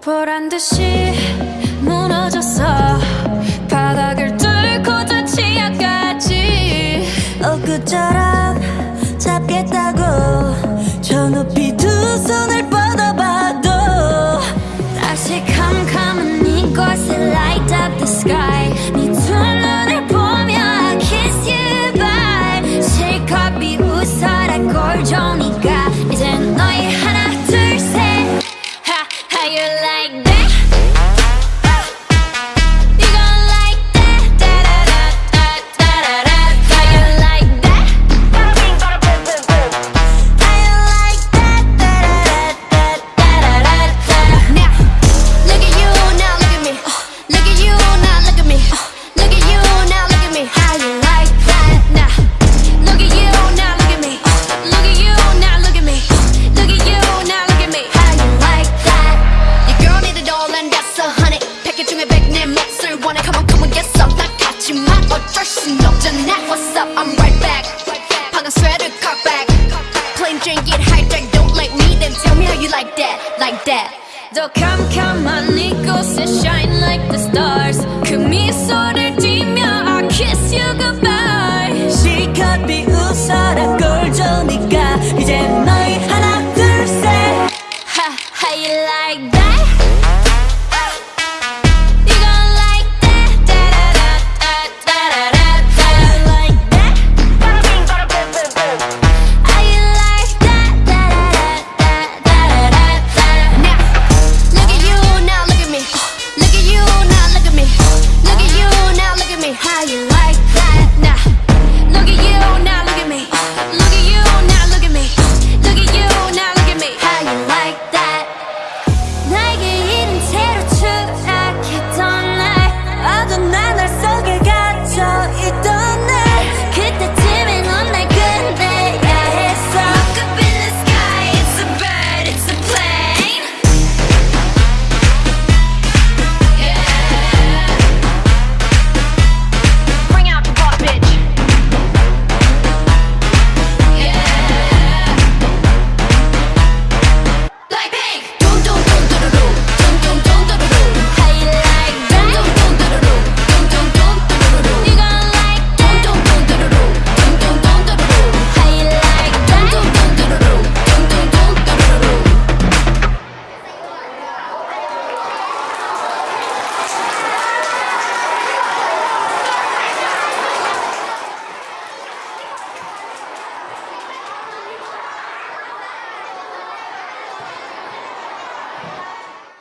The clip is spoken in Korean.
보란 듯이 무너졌어. 바닥을 뚫고 저 치아까지. 엊그처럼 잡겠다고 저 높이 두 손을 뻗어봐도 다시 캄캄한 이곳에 light up the sky like that? drink, get hijacked, don't like me Then tell me how you like that, like that. Though come, come, on, Nico, and shine like the stars. Come me, so dirty